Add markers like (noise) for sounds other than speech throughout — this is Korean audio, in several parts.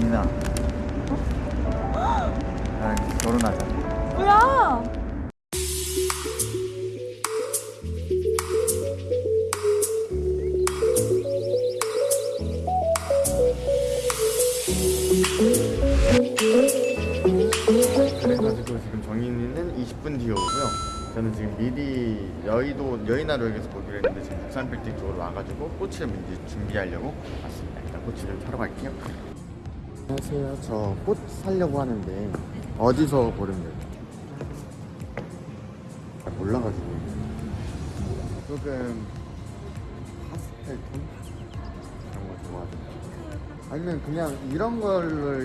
정인아 나랑 결혼하자. 뭐야? 그래가지고 지금 정인이는 20분 뒤에 오고요. 저는 지금 미리 여의도 여의나루역에서 보기로 했는데 지금 부산 빌딩 쪽으로 와가지고 꽃을 이제 준비하려고 왔습니다. 일단 꽃을 사러 갈게요 안녕하세요. 저 꽃 사려고 하는데 어디서 고르면 돼요? 아, 몰라가지고. 조금 파스텔 톤? 이런 거 좋아하죠 아니면 그냥 이런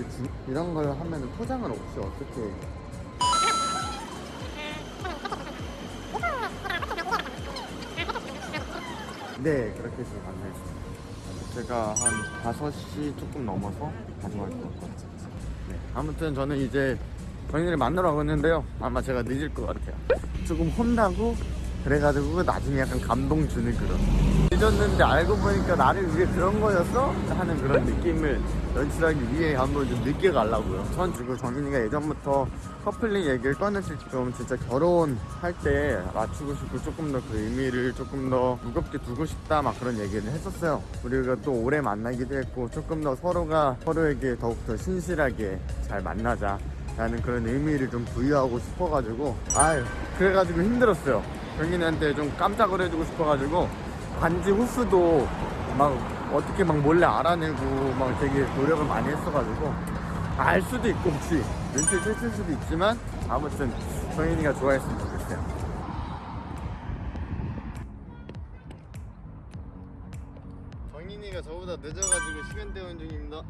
주- 이런 걸 하면 포장을 없이 어떻게? 네 그렇게 해서 가능했습니다 제가 한 5시 조금 넘어서 가져갈 것 같아요. 네, 아무튼 저는 이제 저희를 만나러 가는데요. 아마 제가 늦을 것 같아요. 조금 혼나고 그래가지고 나중에 약간 감동 주는 그런. 늦었는데 알고 보니까 나를 위해 그런 거였어? 하는 그런 느낌을 연출하기 위해 한번 좀 늦게 가려고요. 전 그리고 정인이가 예전부터 커플링 얘기를 꺼냈을 좀 진짜 결혼할 때 맞추고 싶고 조금 더 그 의미를 조금 더 무겁게 두고 싶다 막 그런 얘기를 했었어요. 우리가 또 오래 만나기도 했고 조금 더 서로가 서로에게 더욱더 신실하게 잘 만나자 라는 그런 의미를 좀 부여하고 싶어가지고. 아유 그래가지고 힘들었어요 정인이한테 좀 깜짝을 해주고 싶어가지고 반지 후수도 막 어떻게 막 몰래 알아내고 막 되게 노력을 많이 했어가지고 알 수도 있고 혹시 눈치를 챘을 수도 있지만 아무튼 정인이가 좋아했으면 좋겠어요 정인이가 저보다 늦어가지고 시간 때우는 중입니다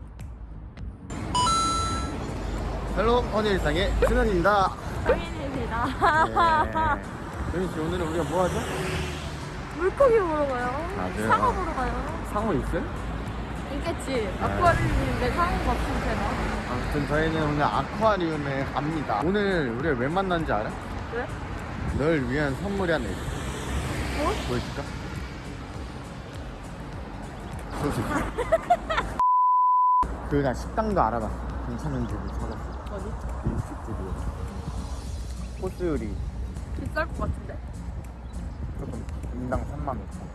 Hello 헌일상의 승현입니다 성인입니다. 네. 정인씨 오늘은 우리가 뭐 하죠? 물고기 보러 가요. 맞아요. 상어 보러 가요. 상호 있어요? 있겠지. 아쿠아리움인데 상어가 없으면 되나? 아무튼 저희는 오늘 아쿠아리움에 갑니다. 오늘 우리가 왜 만난지 알아? 왜? 널 위한 선물이 하나 있어. 뭐? 보여줄까? 소식. (laughs) 그나 식당도 알아봤어. 괜찮은 집을 찾았어. 어디? 일식집이요. 코스 요리 비쌀 것 같은데? 조금 인당 3만 5천.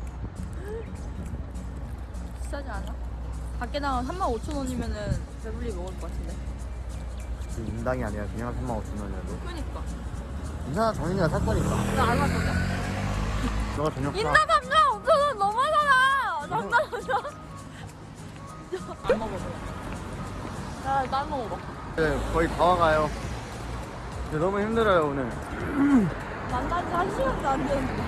비싸지 않아? 밖에 나가면 3만 5천 원이면은 배불리 먹을 것 같은데. 지금 인당이 아니라 그냥 3만 5천 원이라도. 그니까. 괜찮아 정인이가 살 거니까. 나안 왔거든? 너가 저녁 사. 인당 3만 5천 원 너무하잖아! 장난하냐? 안 먹어봐. 야, 나 먹어봐. 네, 거의 다 와가요. 너무 힘들어요 오늘. 만난 지 한 시간도 안 됐는데.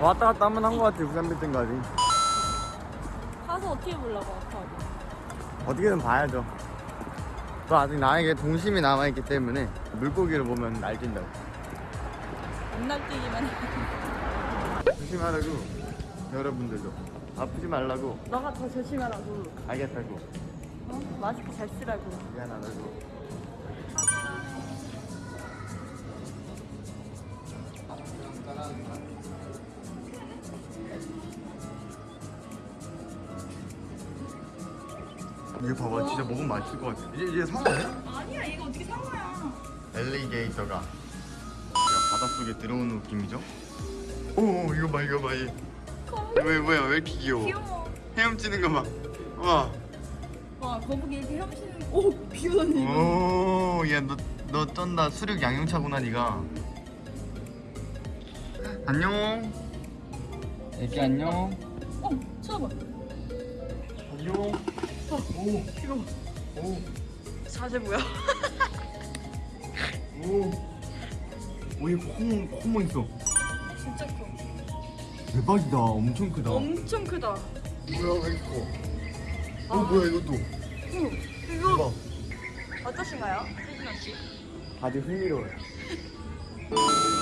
왔다 갔다 한 번한것 같아 부산 빌딩까지. 가서 어떻게 보려고, 아쿠아리움. 어떻게든 봐야죠. 또 아직 나에게 동심이 남아있기 때문에 물고기를 보면 날뛴다고. 안 날뛰기만 해. 조심하라고 여러분들도 아프지 말라고 너가 더 조심하라고. 알겠다고 어? 마스크 잘 쓰라고. 미안하다고 진짜 먹으면 맛있을 것 같아 이제, 이제 상어네? 아니야, 이거 어떻게 상어야? 엘리게이터가 야, 바닷속에 들어오는 느낌이죠? 오 이거 봐 이거 봐 얘. 왜 뭐야 왜 이렇게 귀여워 귀여워. 헤엄치는 거 봐 와 와, 거북이 이렇게 헤엄치는 거. 오, 비오네. 오, 야, 너, 너 쩐다. 수륙 양용차구나, 니가. 안녕. 애기 안녕. 어, 쳐봐. 안녕. 오, 이거 봐. 오, 자세 뭐야? 오. 오, 얘 코모, 코모 있어. 진짜 커. 대박이다. 엄청 크다. 엄청 크다. 뭐야, 왜 이렇게 커? 어, 뭐야, 이것도. 오, 이거 대박. 어떠신가요? 세진아 씨? 아주 흥미로워요. (laughs)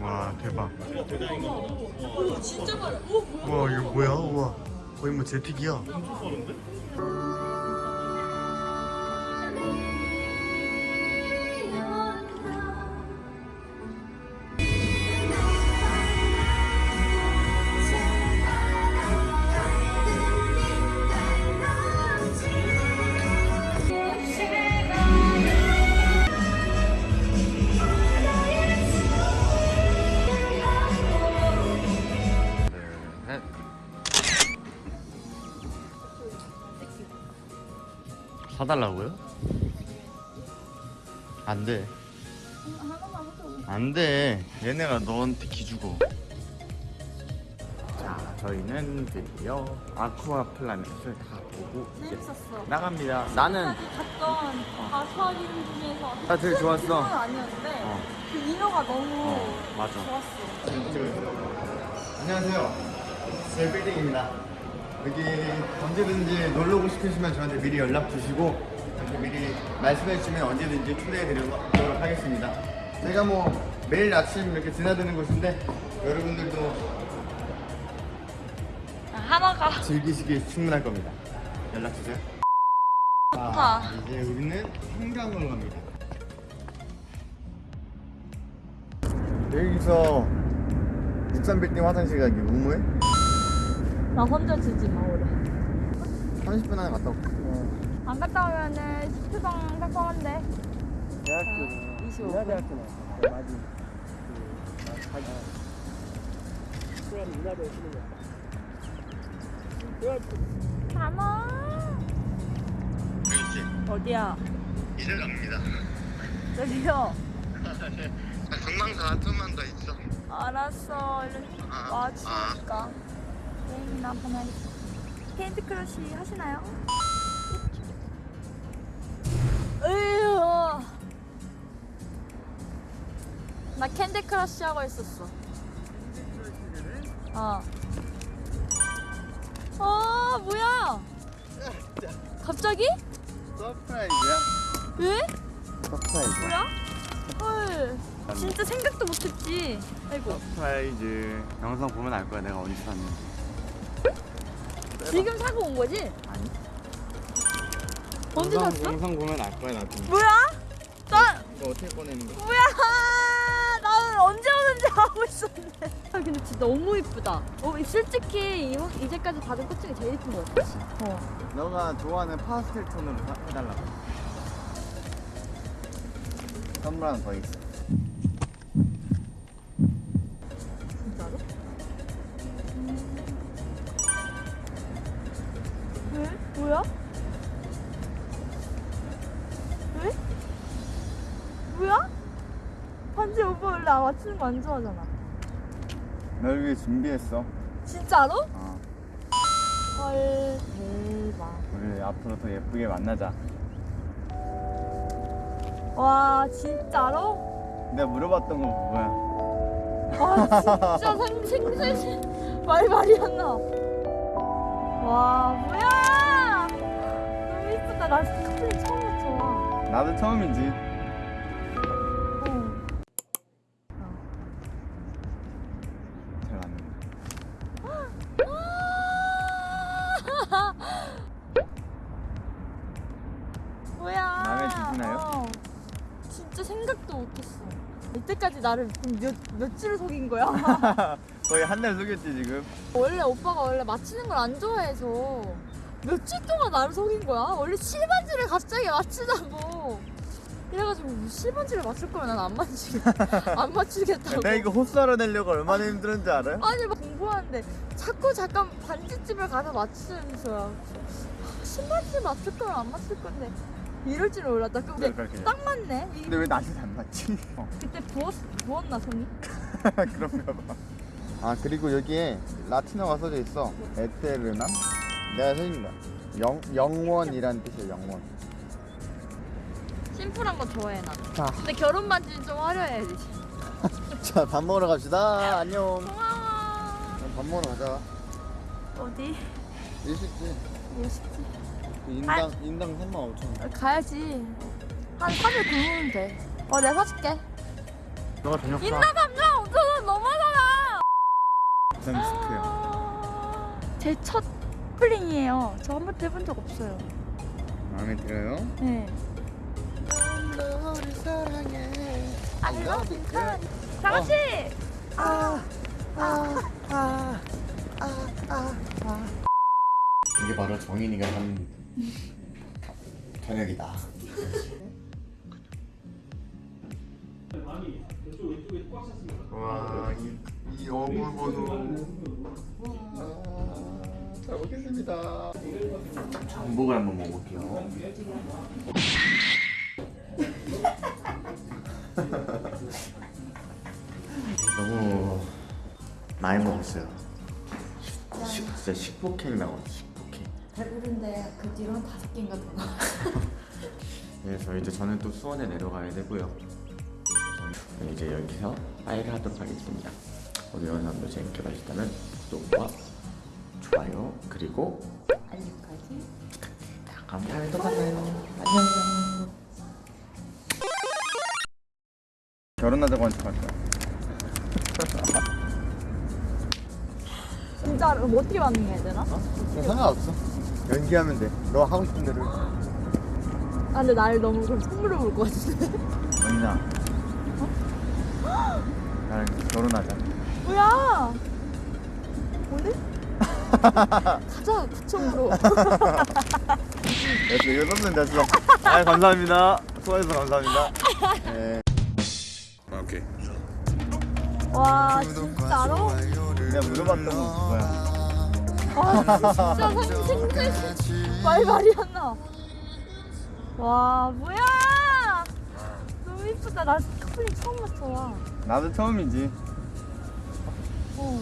와 대박. 어, 진짜. 오 뭐야? 와 이거 뭐야? 와 거의 뭐 제틱이야. 넷. 사달라고요? 안 돼. 안 돼. 얘네가 너한테 기주고. 자, 저희는 드디어 아쿠아 플라넷을 다 보고 이제 재밌었어. 나갑니다. 나는 갔던 가수하기 중에서 아, 되게 좋았어. 건 아니었는데 어. 그 인어가 너무 어, 맞아. 좋았어. 안녕하세요. 제 빌딩입니다. 여기 언제든지 놀러 오고 싶으시면 저한테 미리 연락 주시고 저한테 미리 말씀해 주시면 언제든지 초대해 드리도록 하겠습니다. 제가 뭐 매일 아침 이렇게 드나드는 곳인데 여러분들도 하나가 즐기시기 충분할 겁니다. 연락 주세요. 좋다. 자, 이제 우리는 한강으로 갑니다. 여기서 63빌딩 화장실 가기 우무해? 나 혼자 지지 마 오래. 30분 안에 갔다 올게. 안 갔다 오면은 10초당 깜깜한데. 대학교는 25분. 인하대학교는 그 맞이 그 그럼 거 가마. 여기 어디야? 이제 갑니다. 저기요. (laughs) 금방가 좀만 더 있어. 알았어. 얼른 아, 와 추우니까. 한번 하겠다. Candy Crush 하시나요? 으유. 나 Candy Crush 하고 있었어. 어. 어 뭐야? 갑자기? Surprise야? 왜? Surprise. 뭐야? 헐. 진짜 생각도 못했지. 아이고. Surprise. 영상 보면 알 거야 내가 어디서 샀는지. 지금 사고 온 거지? 아니. 언제 영상, 샀어? 영상 보면 알 거야 나도. 뭐야? 나 이거 어떻게 꺼내는 거야? 뭐야? 나는 언제 오는지 알고 있었는데. 아 근데 진짜 너무 이쁘다. 어, 솔직히 이- 이제까지 받은 꽃 중에 제일 이쁜 거 같아. 어. 너가 좋아하는 파스텔 톤으로 사- 해달라고. 선물 하나 더 있어. 맞추는 거 안 좋아하잖아. 널 위해 준비했어. 진짜로? 어. 헐 대박. 우리 앞으로 더 예쁘게 만나자. 와 진짜로? 내가 물어봤던 거 뭐야? 아 진짜 생, 생생 말 말이 안 나. 와 뭐야? 너무 이쁘다. 나 스크린 처음 맞춰. 나도 처음이지. 나를 몇 며칠을 속인 거야? (laughs) 거의 한 달 속였지 지금. 원래 오빠가 원래 맞히는 걸 안 좋아해서 며칠 동안 나를 속인 거야. 원래 실반지를 갑자기 맞추자고. 이래가지고 뭐 실반지를 맞출 거면 난 안 맞추겠 (laughs) 안 맞추겠다고. 내가 이거 흡수하러 내려고 얼마나 힘들었는지 알아요? 아니 막 공부하는데 자꾸 잠깐 반지집을 가서 맞추면서야 신반지 맞출 거면 안 맞출 건데 이럴 줄 몰랐다. 근데. 딱 맞네. 이- 근데 왜 나한테 안 맞지? 어. (laughs) 그때 부었 부었나 손이? (laughs) 그런가 봐. 아 그리고 여기에 라틴어가 써져 있어. 에테르남? 내가 써있는. 영 영원이란 뜻이야 영원. 심플한 거 좋아해 나. 자, 근데 결혼 반지는 좀 화려해야지. (laughs) 자 밥 먹으러 갑시다. 안녕. 고마워. 밥 먹으러 가자. 어디? 일식집. 멋있지. 인당 인당 3만 5천 원. 가야지. 한 3일 굶으면 돼. 어, 내가 사줄게. 너가 저녁 사. 인나 감정 5천 원 넘어잖아 부산 스크야. 제첫 플링이에요 저 한 번도 해본 적 없어요 마음에 들어요? 네 너를 사랑해. I love you 다 같이 이게 바로 정인이가 한 저녁이다. 와, 이, 이 어묵 보소. 잘 먹겠습니다. 전복을 한번 먹어볼게요. 너무 많이 먹었어요. 식, 진짜 식폭행 식폭행. 배부른데 그 뒤로 한 다섯 개인가 더 그래서 이제 (laughs) 저는 또 수원에 내려가야 되고요. 이제 여기서 파이를 하도록 하겠습니다. 오늘 영상도 재밌게 보셨다면 구독과 좋아요 그리고 알림까지 다음 또 만나요. 안녕. 결혼하자고 한 척할 거야. 진짜 뭐 어떻게 반응해야 되나? 상관없어. 연기하면 돼. 너 하고 싶은 대로. 아 근데 나를 너무 그럼 선물로 볼 것 같은데 영인아. 나랑 결혼하자. 뭐야 오늘? (laughs) 가자 구청으로 됐어 이거 썼으면 됐어 아 감사합니다 수고해서 감사합니다 네. 오케이 와 진짜로? 내가 물어봤던 거 그거야 와 진짜 생생 말 말이 안 나. 와 뭐야? 너무 이쁘다. 나 커플링 처음 봤어. 와. 나도 처음이지 어.